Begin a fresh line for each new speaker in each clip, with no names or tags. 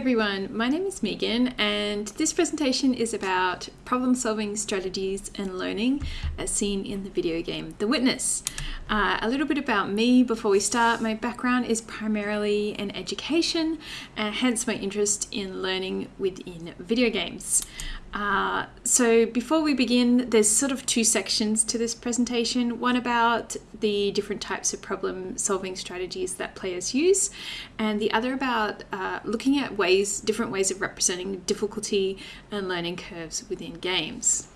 everyone, my name is Megan and this presentation is about problem solving strategies and learning as seen in the video game The Witness. Uh, a little bit about me before we start. My background is primarily in education and hence my interest in learning within video games. Uh, so before we begin, there's sort of two sections to this presentation. One about the different types of problem solving strategies that players use, and the other about uh, looking at ways, different ways of representing difficulty and learning curves within games.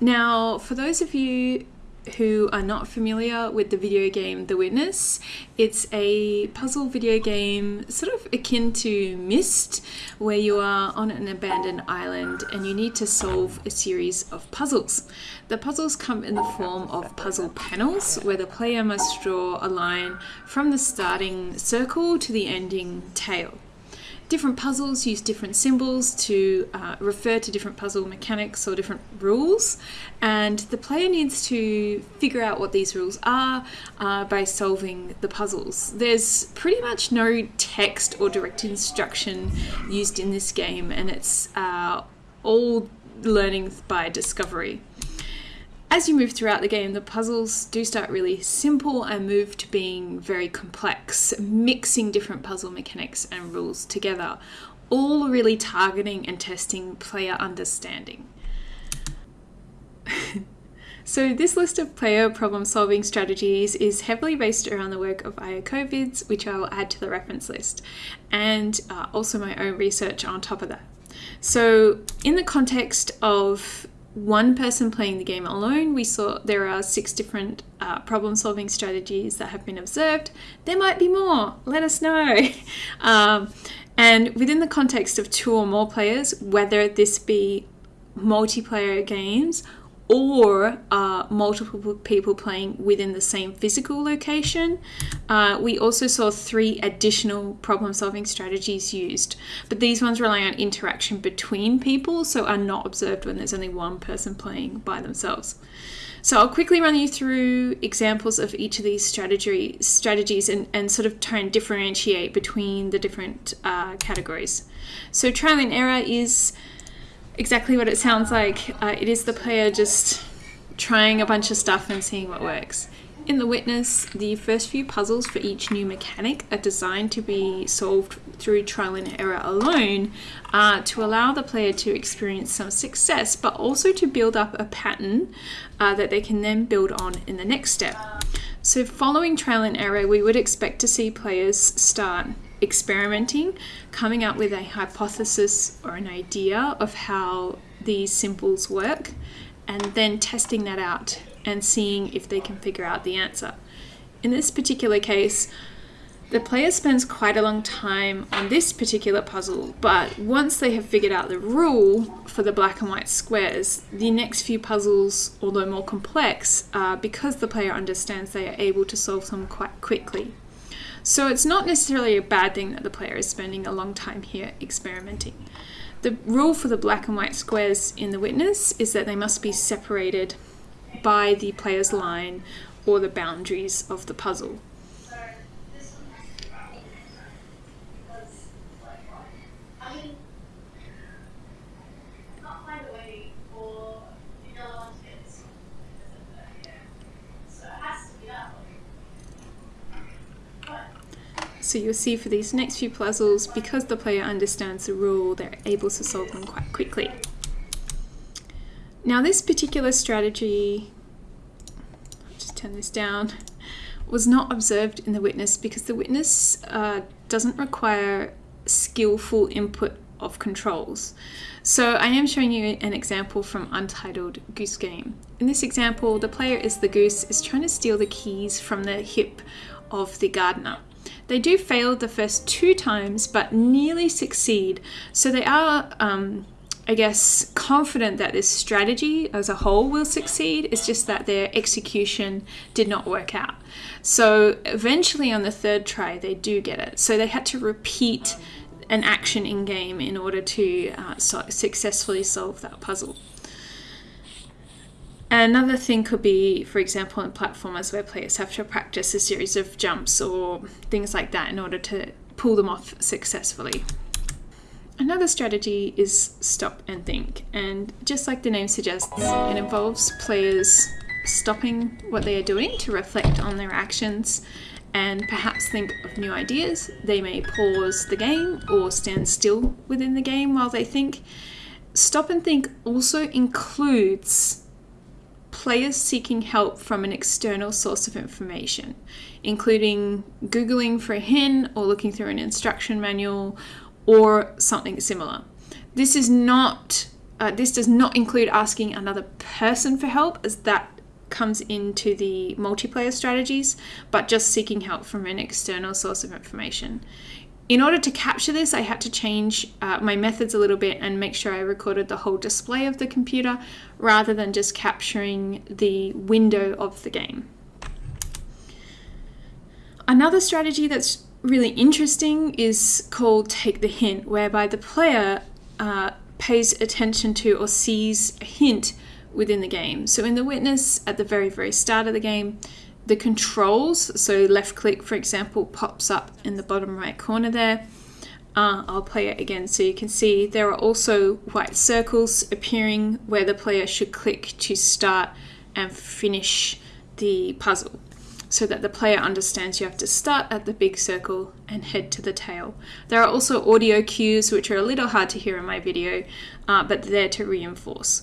Now, for those of you who are not familiar with the video game The Witness, it's a puzzle video game sort of akin to Myst, where you are on an abandoned island and you need to solve a series of puzzles. The puzzles come in the form of puzzle panels, where the player must draw a line from the starting circle to the ending tail different puzzles use different symbols to uh, refer to different puzzle mechanics or different rules, and the player needs to figure out what these rules are uh, by solving the puzzles. There's pretty much no text or direct instruction used in this game, and it's uh, all learning by discovery. As you move throughout the game, the puzzles do start really simple and move to being very complex, mixing different puzzle mechanics and rules together, all really targeting and testing player understanding. so this list of player problem solving strategies is heavily based around the work of Iacovides, which I will add to the reference list, and uh, also my own research on top of that. So in the context of one person playing the game alone, we saw there are six different uh, problem solving strategies that have been observed. There might be more, let us know. um, and within the context of two or more players, whether this be multiplayer games or uh, multiple people playing within the same physical location. Uh, we also saw three additional problem solving strategies used, but these ones rely on interaction between people, so are not observed when there's only one person playing by themselves. So I'll quickly run you through examples of each of these strategy strategies and, and sort of try and differentiate between the different uh, categories. So trial and error is exactly what it sounds like. Uh, it is the player just trying a bunch of stuff and seeing what works. In The Witness, the first few puzzles for each new mechanic are designed to be solved through trial and error alone uh, to allow the player to experience some success, but also to build up a pattern uh, that they can then build on in the next step. So following trial and error, we would expect to see players start experimenting, coming up with a hypothesis or an idea of how these symbols work, and then testing that out and seeing if they can figure out the answer. In this particular case, the player spends quite a long time on this particular puzzle, but once they have figured out the rule for the black and white squares, the next few puzzles, although more complex, because the player understands they are able to solve them quite quickly. So it's not necessarily a bad thing that the player is spending a long time here experimenting. The rule for the black and white squares in the witness is that they must be separated by the player's line or the boundaries of the puzzle. So you'll see for these next few puzzles, because the player understands the rule, they're able to solve them quite quickly. Now this particular strategy, I'll just turn this down, was not observed in the witness because the witness uh, doesn't require skillful input of controls. So I am showing you an example from Untitled Goose Game. In this example, the player is the goose is trying to steal the keys from the hip of the gardener. They do fail the first two times, but nearly succeed. So they are, um, I guess, confident that this strategy as a whole will succeed. It's just that their execution did not work out. So eventually, on the third try, they do get it. So they had to repeat an action in game in order to uh, so successfully solve that puzzle. Another thing could be, for example, in platformers where players have to practice a series of jumps or things like that in order to pull them off successfully. Another strategy is stop and think, and just like the name suggests, it involves players stopping what they are doing to reflect on their actions and perhaps think of new ideas. They may pause the game or stand still within the game while they think. Stop and think also includes players seeking help from an external source of information, including Googling for a hint or looking through an instruction manual or something similar. This is not uh, this does not include asking another person for help as that comes into the multiplayer strategies, but just seeking help from an external source of information. In order to capture this, I had to change uh, my methods a little bit and make sure I recorded the whole display of the computer rather than just capturing the window of the game. Another strategy that's really interesting is called Take the Hint, whereby the player uh, pays attention to or sees a hint within the game. So in The Witness, at the very, very start of the game, the controls, so left click, for example, pops up in the bottom right corner there. Uh, I'll play it again so you can see there are also white circles appearing where the player should click to start and finish the puzzle so that the player understands you have to start at the big circle and head to the tail. There are also audio cues which are a little hard to hear in my video, uh, but there to reinforce.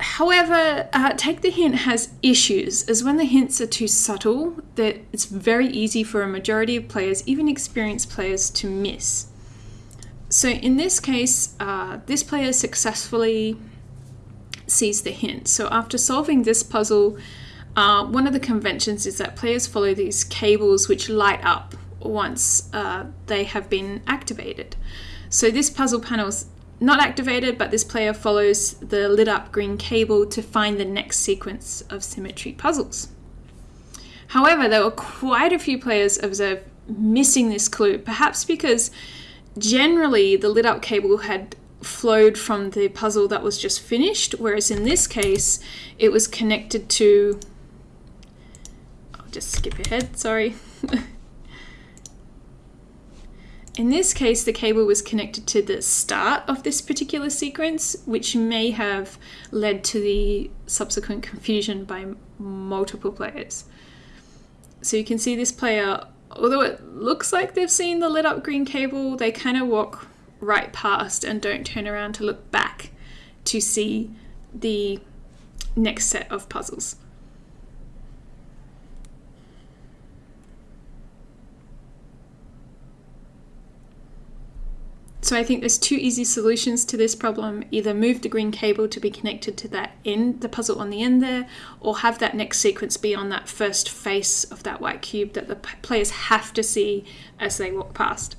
However, uh, Take the Hint has issues, as when the hints are too subtle, that it's very easy for a majority of players, even experienced players, to miss. So in this case, uh, this player successfully sees the hint. So after solving this puzzle, uh, one of the conventions is that players follow these cables which light up once uh, they have been activated. So this puzzle panel not activated, but this player follows the lit up green cable to find the next sequence of symmetry puzzles. However, there were quite a few players observed missing this clue, perhaps because generally the lit up cable had flowed from the puzzle that was just finished, whereas in this case it was connected to. I'll just skip ahead, sorry. In this case, the cable was connected to the start of this particular sequence, which may have led to the subsequent confusion by multiple players. So you can see this player, although it looks like they've seen the lit up green cable, they kind of walk right past and don't turn around to look back to see the next set of puzzles. So I think there's two easy solutions to this problem. Either move the green cable to be connected to that end, the puzzle on the end there, or have that next sequence be on that first face of that white cube that the players have to see as they walk past.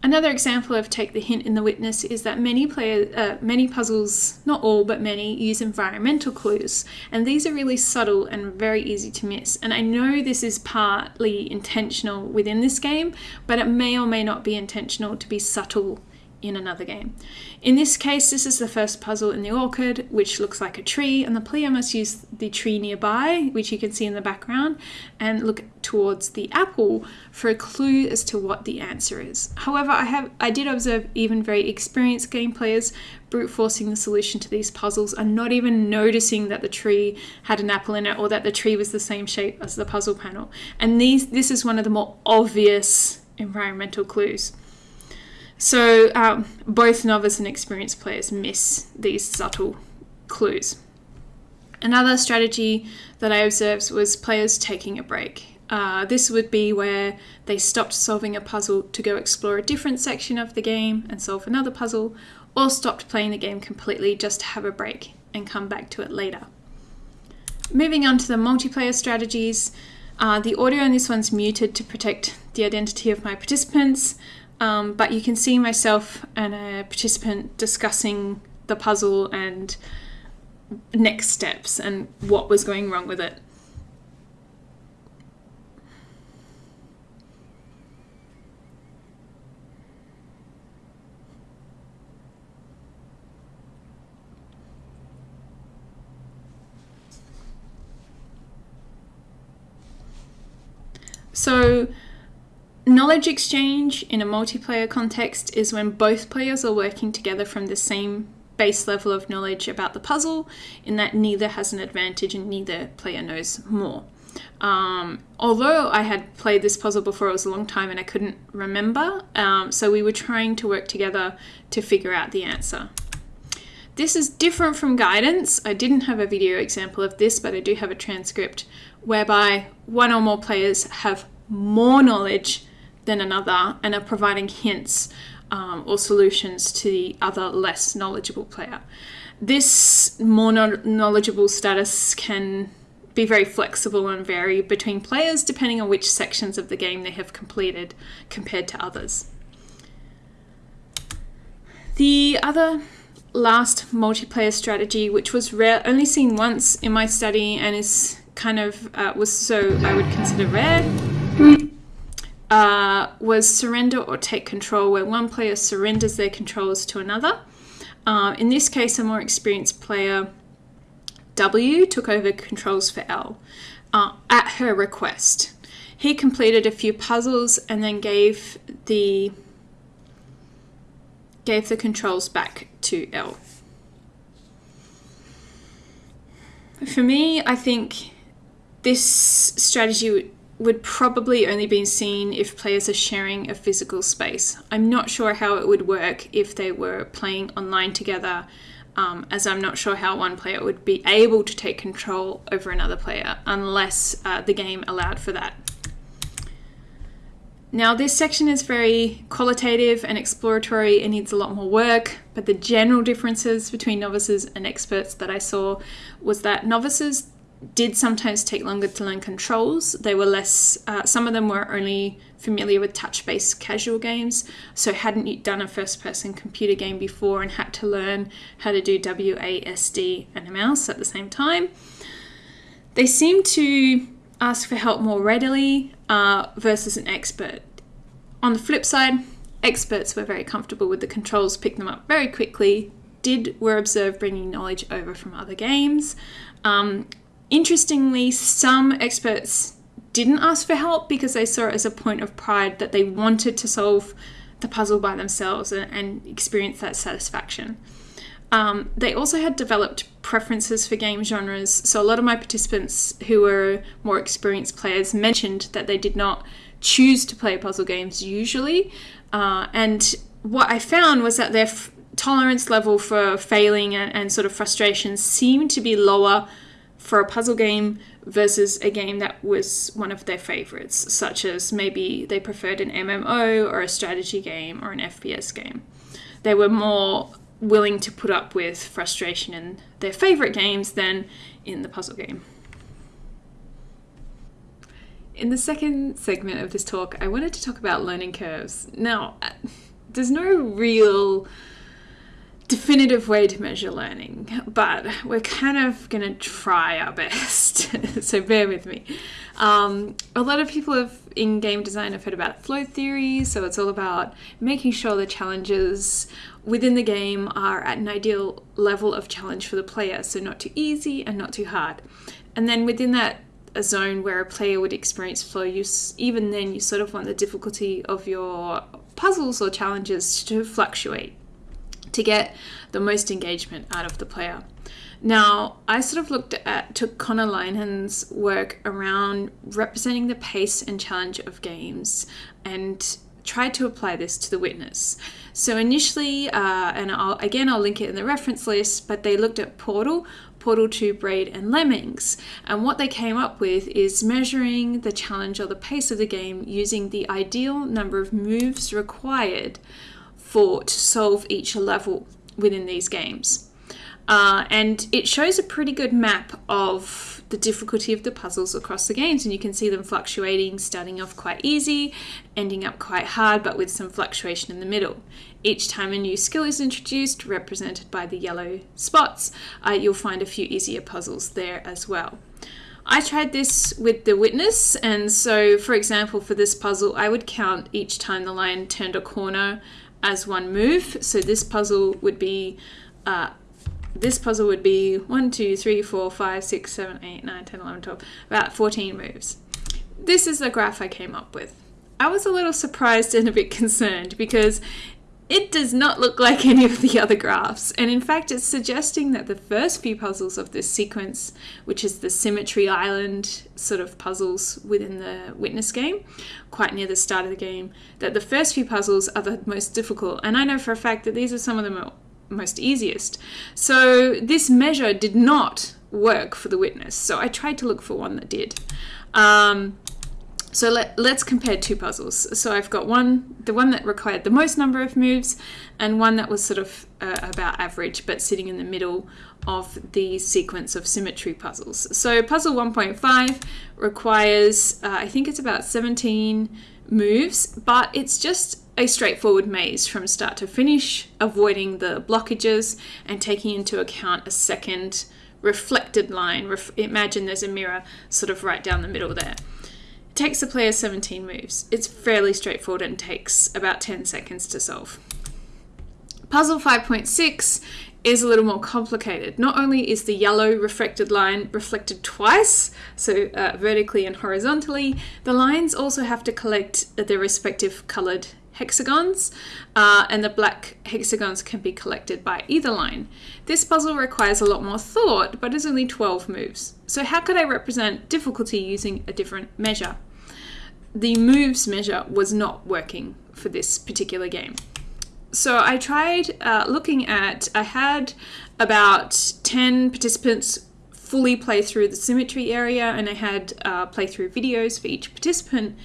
Another example of take the hint in the witness is that many uh, many puzzles, not all but many, use environmental clues, and these are really subtle and very easy to miss. And I know this is partly intentional within this game, but it may or may not be intentional to be subtle in another game. In this case, this is the first puzzle in the orchard, which looks like a tree, and the player must use the tree nearby, which you can see in the background, and look towards the apple for a clue as to what the answer is. However, I have I did observe even very experienced game players brute forcing the solution to these puzzles and not even noticing that the tree had an apple in it or that the tree was the same shape as the puzzle panel. And these this is one of the more obvious environmental clues. So um, both novice and experienced players miss these subtle clues. Another strategy that I observed was players taking a break. Uh, this would be where they stopped solving a puzzle to go explore a different section of the game and solve another puzzle, or stopped playing the game completely just to have a break and come back to it later. Moving on to the multiplayer strategies, uh, the audio in this one's muted to protect the identity of my participants. Um, but you can see myself and a participant discussing the puzzle and next steps and what was going wrong with it. So Knowledge exchange in a multiplayer context is when both players are working together from the same base level of knowledge about the puzzle, in that neither has an advantage and neither player knows more. Um, although I had played this puzzle before, it was a long time and I couldn't remember, um, so we were trying to work together to figure out the answer. This is different from guidance. I didn't have a video example of this, but I do have a transcript whereby one or more players have more knowledge than another and are providing hints um, or solutions to the other less knowledgeable player. This more knowledgeable status can be very flexible and vary between players depending on which sections of the game they have completed compared to others. The other last multiplayer strategy, which was rare, only seen once in my study and is kind of uh, was so I would consider rare, uh, was surrender or take control, where one player surrenders their controls to another. Uh, in this case, a more experienced player, W, took over controls for L uh, at her request. He completed a few puzzles and then gave the gave the controls back to L. For me, I think this strategy would probably only be seen if players are sharing a physical space. I'm not sure how it would work if they were playing online together, um, as I'm not sure how one player would be able to take control over another player unless uh, the game allowed for that. Now, this section is very qualitative and exploratory and needs a lot more work, but the general differences between novices and experts that I saw was that novices did sometimes take longer to learn controls. They were less, uh, some of them were only familiar with touch based casual games, so hadn't done a first person computer game before and had to learn how to do WASD and a mouse at the same time. They seem to ask for help more readily uh, versus an expert. On the flip side, experts were very comfortable with the controls, picked them up very quickly, did were observed bringing knowledge over from other games. Um, Interestingly, some experts didn't ask for help because they saw it as a point of pride that they wanted to solve the puzzle by themselves and, and experience that satisfaction. Um, they also had developed preferences for game genres, so a lot of my participants who were more experienced players mentioned that they did not choose to play puzzle games usually. Uh, and what I found was that their f- tolerance level for failing and, and sort of frustration seemed to be lower for a puzzle game versus a game that was one of their favorites, such as maybe they preferred an MMO or a strategy game or an FPS game. They were more willing to put up with frustration in their favorite games than in the puzzle game. In the second segment of this talk, I wanted to talk about learning curves. Now, uh, there's no real definitive way to measure learning, but we're kind of going to try our best. so bear with me. Um, a lot of people have in game design have heard about flow theory, so it's all about making sure the challenges within the game are at an ideal level of challenge for the player, so not too easy and not too hard. And then within that a zone where a player would experience flow, you even then you sort of want the difficulty of your puzzles or challenges to fluctuate to get the most engagement out of the player. Now, I sort of looked at took Conor Linehan's work around representing the pace and challenge of games and tried to apply this to the witness. So initially, uh, and I'll, again I'll link it in the reference list, but they looked at Portal, Portal 2 Braid, and Lemmings. And what they came up with is measuring the challenge or the pace of the game using the ideal number of moves required for to solve each level within these games. Uh, and it shows a pretty good map of the difficulty of the puzzles across the games, and you can see them fluctuating, starting off quite easy, ending up quite hard, but with some fluctuation in the middle. Each time a new skill is introduced, represented by the yellow spots, uh, you'll find a few easier puzzles there as well. I tried this with the witness, and so, for example, for this puzzle, I would count each time the lion turned a corner as one move. So this puzzle would be uh, this puzzle would be 1, 2, 3, 4, 5, 6, 7, 8, 9, 10, 11, 12, about 14 moves. This is the graph I came up with. I was a little surprised and a bit concerned because it does not look like any of the other graphs, and in fact, it's suggesting that the first few puzzles of this sequence, which is the Symmetry Island sort of puzzles within the Witness game, quite near the start of the game, that the first few puzzles are the most difficult. And I know for a fact that these are some of the most easiest. So this measure did not work for the Witness, so I tried to look for one that did. Um, so let, let's compare two puzzles. So I've got one, the one that required the most number of moves, and one that was sort of uh, about average, but sitting in the middle of the sequence of symmetry puzzles. So puzzle 1.5 requires, uh, I think it's about 17 moves, but it's just a straightforward maze from start to finish, avoiding the blockages and taking into account a second reflected line. Ref imagine there's a mirror sort of right down the middle there takes the player 17 moves. It's fairly straightforward and takes about 10 seconds to solve. Puzzle 5.6 is a little more complicated. Not only is the yellow reflected line reflected twice, so uh, vertically and horizontally, the lines also have to collect their respective coloured hexagons, uh, and the black hexagons can be collected by either line. This puzzle requires a lot more thought, but is only 12 moves. So how could I represent difficulty using a different measure? The moves measure was not working for this particular game. So I tried uh, looking at, I had about 10 participants fully play through the symmetry area and I had uh, playthrough videos for each participant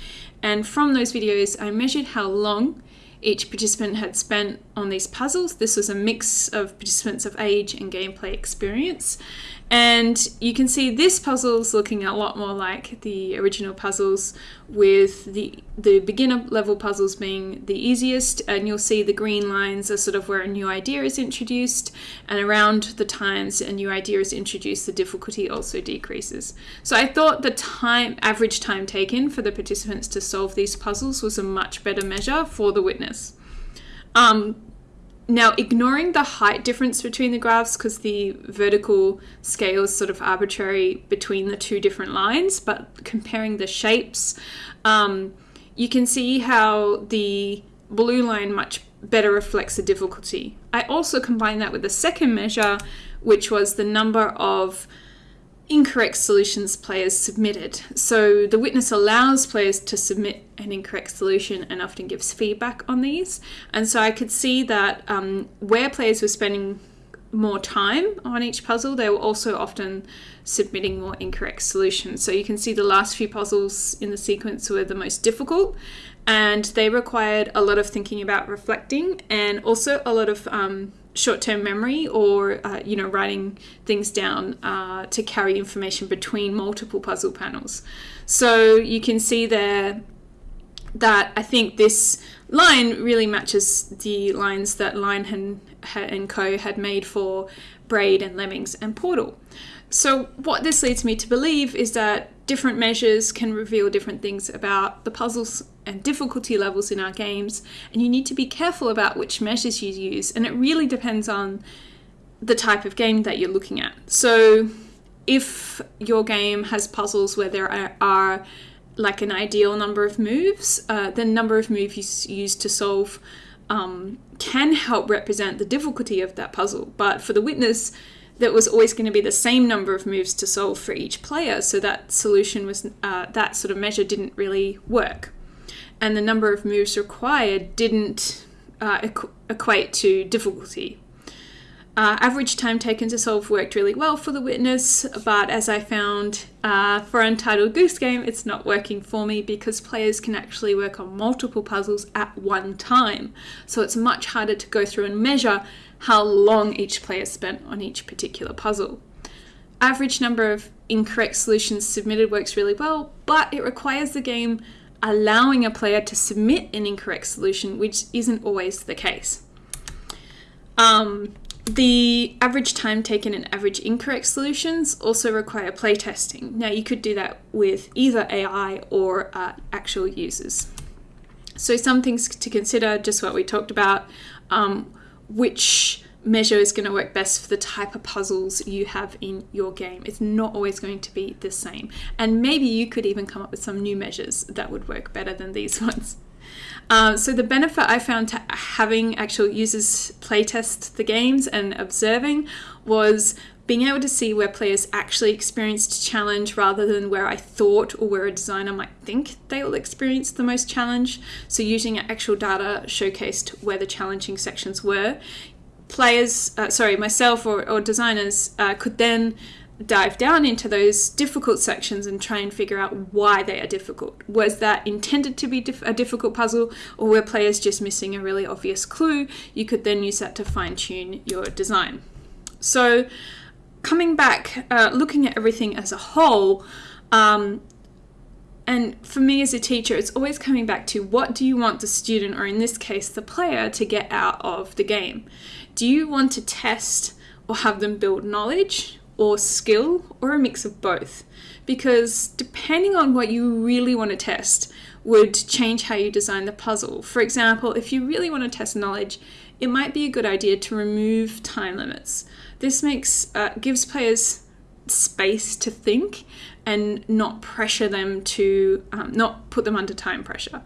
and from those videos I measured how long each participant had spent on these puzzles. This was a mix of participants of age and gameplay experience and you can see this puzzle is looking a lot more like the original puzzles with the, the beginner level puzzles being the easiest and you'll see the green lines are sort of where a new idea is introduced and around the times a new idea is introduced the difficulty also decreases. So I thought the time average time taken for the participants to solve these puzzles was a much better measure for the witness. Um, now, ignoring the height difference between the graphs because the vertical scale is sort of arbitrary between the two different lines, but comparing the shapes, um, you can see how the blue line much better reflects the difficulty. I also combined that with the second measure, which was the number of incorrect solutions players submitted. So the witness allows players to submit an incorrect solution and often gives feedback on these. And so I could see that um, where players were spending more time on each puzzle, they were also often submitting more incorrect solutions. So you can see the last few puzzles in the sequence were the most difficult and they required a lot of thinking about reflecting and also a lot of um, short-term memory or uh, you know writing things down uh, to carry information between multiple puzzle panels. So you can see there that I think this line really matches the lines that Linehan, and Co had made for Braid and Lemmings and Portal. So what this leads me to believe is that different measures can reveal different things about the puzzles and difficulty levels in our games, and you need to be careful about which measures you use, and it really depends on the type of game that you're looking at. So, if your game has puzzles where there are, are like an ideal number of moves, uh, the number of moves you use to solve um, can help represent the difficulty of that puzzle. But for the witness, that was always going to be the same number of moves to solve for each player, so that solution was uh, that sort of measure didn't really work and the number of moves required didn't uh, equ equate to difficulty. Uh, average time taken to solve worked really well for the witness, but as I found uh, for Untitled Goose Game, it's not working for me because players can actually work on multiple puzzles at one time. So it's much harder to go through and measure how long each player spent on each particular puzzle. Average number of incorrect solutions submitted works really well, but it requires the game allowing a player to submit an incorrect solution, which isn't always the case. Um, the average time taken and average incorrect solutions also require playtesting. Now you could do that with either AI or uh, actual users. So some things to consider, just what we talked about, um, which measure is going to work best for the type of puzzles you have in your game. It's not always going to be the same. And maybe you could even come up with some new measures that would work better than these ones. Uh, so the benefit I found to having actual users playtest the games and observing was being able to see where players actually experienced challenge rather than where I thought or where a designer might think they will experience the most challenge. So using actual data showcased where the challenging sections were. Players, uh, sorry, myself or, or designers uh, could then dive down into those difficult sections and try and figure out why they are difficult. Was that intended to be dif a difficult puzzle or were players just missing a really obvious clue? You could then use that to fine tune your design. So coming back, uh, looking at everything as a whole, um, and for me as a teacher, it's always coming back to what do you want the student, or in this case, the player, to get out of the game? Do you want to test or have them build knowledge or skill or a mix of both? Because depending on what you really want to test, would change how you design the puzzle. For example, if you really want to test knowledge, it might be a good idea to remove time limits. This makes uh, gives players space to think and not pressure them to um, not put them under time pressure.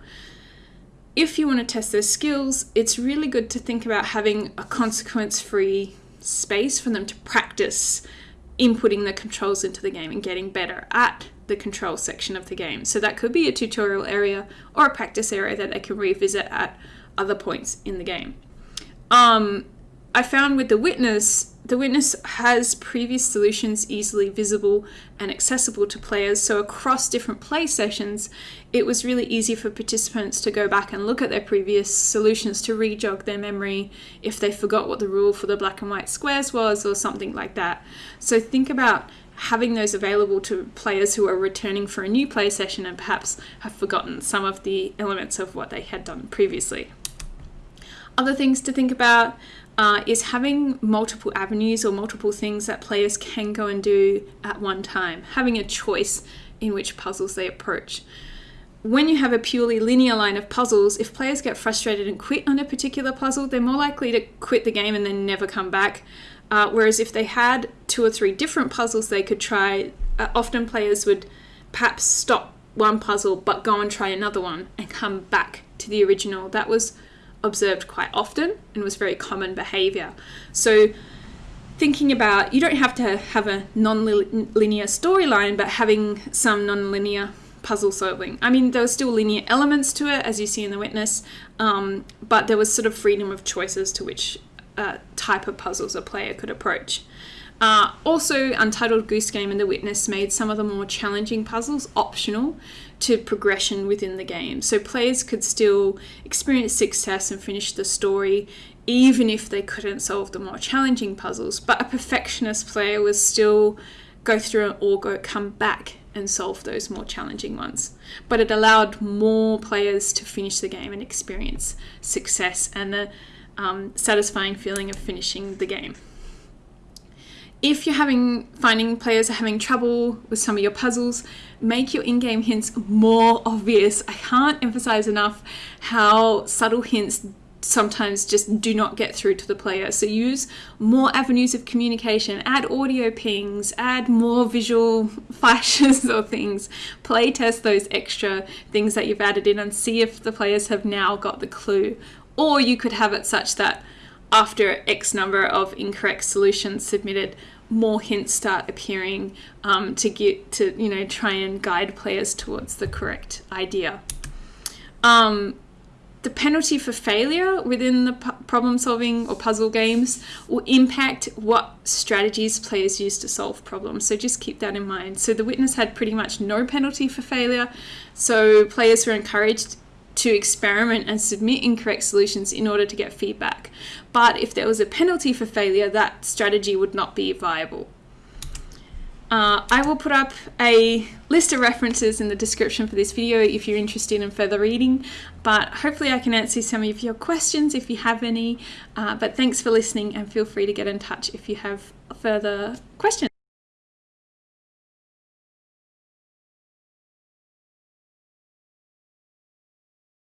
If you want to test their skills, it's really good to think about having a consequence-free space for them to practice inputting the controls into the game and getting better at the control section of the game. So that could be a tutorial area or a practice area that they can revisit at other points in the game. Um, I found with the witness, the witness has previous solutions easily visible and accessible to players. So across different play sessions, it was really easy for participants to go back and look at their previous solutions to rejog their memory if they forgot what the rule for the black and white squares was or something like that. So think about having those available to players who are returning for a new play session and perhaps have forgotten some of the elements of what they had done previously. Other things to think about uh, is having multiple avenues or multiple things that players can go and do at one time, having a choice in which puzzles they approach. When you have a purely linear line of puzzles, if players get frustrated and quit on a particular puzzle, they're more likely to quit the game and then never come back. Uh, whereas if they had two or three different puzzles they could try, uh, often players would perhaps stop one puzzle but go and try another one and come back to the original. That was observed quite often and was very common behavior. So thinking about you don't have to have a non-linear storyline but having some non-linear puzzle solving. I mean, there were still linear elements to it, as you see in The Witness, um, but there was sort of freedom of choices to which uh, type of puzzles a player could approach. Uh, also, Untitled Goose Game and The Witness made some of the more challenging puzzles optional to progression within the game. So players could still experience success and finish the story even if they couldn't solve the more challenging puzzles. But a perfectionist player was still go through or go come back and solve those more challenging ones. But it allowed more players to finish the game and experience success and the um, satisfying feeling of finishing the game if you're having finding players are having trouble with some of your puzzles, make your in-game hints more obvious. I can't emphasize enough how subtle hints sometimes just do not get through to the player. So use more avenues of communication, add audio pings, add more visual flashes or things. Play test those extra things that you've added in and see if the players have now got the clue. Or you could have it such that after X number of incorrect solutions submitted, more hints start appearing um, to get to you know try and guide players towards the correct idea. Um, the penalty for failure within the problem solving or puzzle games will impact what strategies players use to solve problems. So just keep that in mind. So the witness had pretty much no penalty for failure. So players were encouraged to experiment and submit incorrect solutions in order to get feedback. But if there was a penalty for failure, that strategy would not be viable. Uh, I will put up a list of references in the description for this video if you're interested in further reading, but hopefully I can answer some of your questions if you have any. Uh, but thanks for listening and feel free to get in touch if you have further questions.